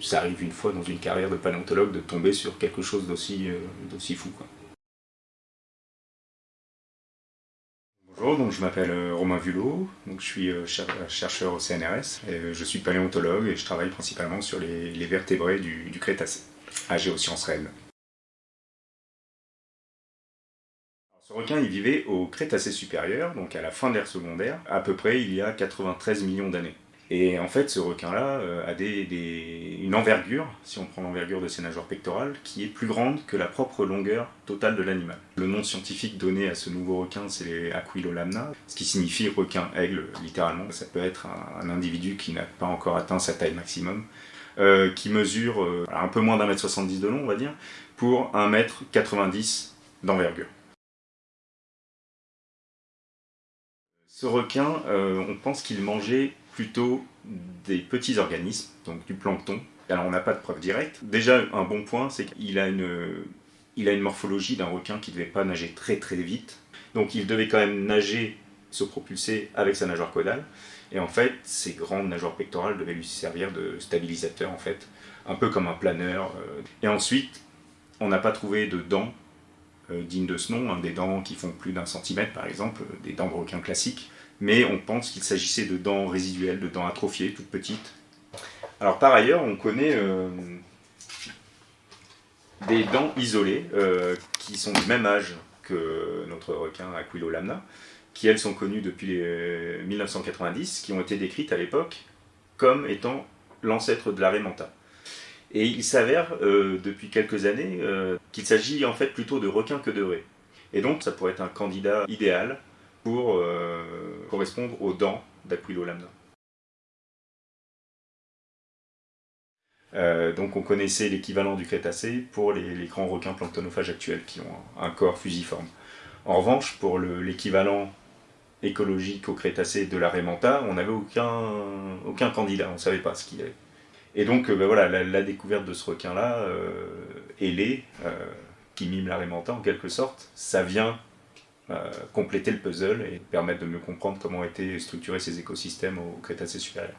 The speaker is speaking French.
Ça arrive une fois dans une carrière de paléontologue de tomber sur quelque chose d'aussi euh, fou. Bonjour, je m'appelle euh, Romain Vulot, je suis euh, chercheur au CNRS, je suis paléontologue et je travaille principalement sur les, vertébrés du, Crétacé, à Géosciences réelles. Ce requin, il vivait au Crétacé supérieur, donc à la fin de l'ère secondaire, à peu près il y a 93 millions d'années. Et en fait, ce requin-là euh, a une envergure, si on prend l'envergure de ses nageoires pectorales, qui est plus grande que la propre longueur totale de l'animal. Le nom scientifique donné à ce nouveau requin, c'est Aquilolamna, ce qui signifie requin-aigle, littéralement. Ça peut être un, individu qui n'a pas encore atteint sa taille maximum, euh, qui mesure euh, un peu moins d'un mètre 70 de long, on va dire, pour un mètre 90 d'envergure. Ce requin, on pense qu'il mangeait plutôt des petits organismes, donc du plancton. Alors on n'a pas de preuve directe. Déjà, un bon point, c'est qu'il a une, morphologie d'un requin qui ne devait pas nager très très vite. Donc il devait quand même nager, se propulser avec sa nageoire caudale. Et en fait, ses grandes nageoires pectorales devaient lui servir de stabilisateur, en fait, un peu comme un planeur. Euh. Et ensuite, on n'a pas trouvé de dents dignes de ce nom, hein, des dents qui font plus d'un centimètre par exemple, des dents de requin classiques mais on pense qu'il s'agissait de dents résiduelles, de dents atrophiées, toutes petites. Alors par ailleurs, on connaît euh, des dents isolées euh, qui sont du même âge que notre requin Aquilolamna, qui elles sont connues depuis 1990, qui ont été décrites à l'époque comme étant l'ancêtre de la Raymanta. Et il s'avère euh, depuis quelques années qu'il s'agit en fait plutôt de requins que de raies. Et donc ça pourrait être un candidat idéal pour euh, correspondre aux dents d'Aquilo lambda. Euh, donc on connaissait l'équivalent du Crétacé pour les, grands requins planctonophages actuels qui ont un, corps fusiforme. En revanche, pour l'équivalent écologique au Crétacé de la Raymanta, on n'avait aucun, aucun candidat, on ne savait pas ce qu'il y avait. Et donc euh, ben voilà, la, découverte de ce requin-là, euh, ailé, qui mime la Raymanta en quelque sorte, ça vient euh, compléter le puzzle et permettre de mieux comprendre comment étaient structurés ces écosystèmes au Crétacé supérieur.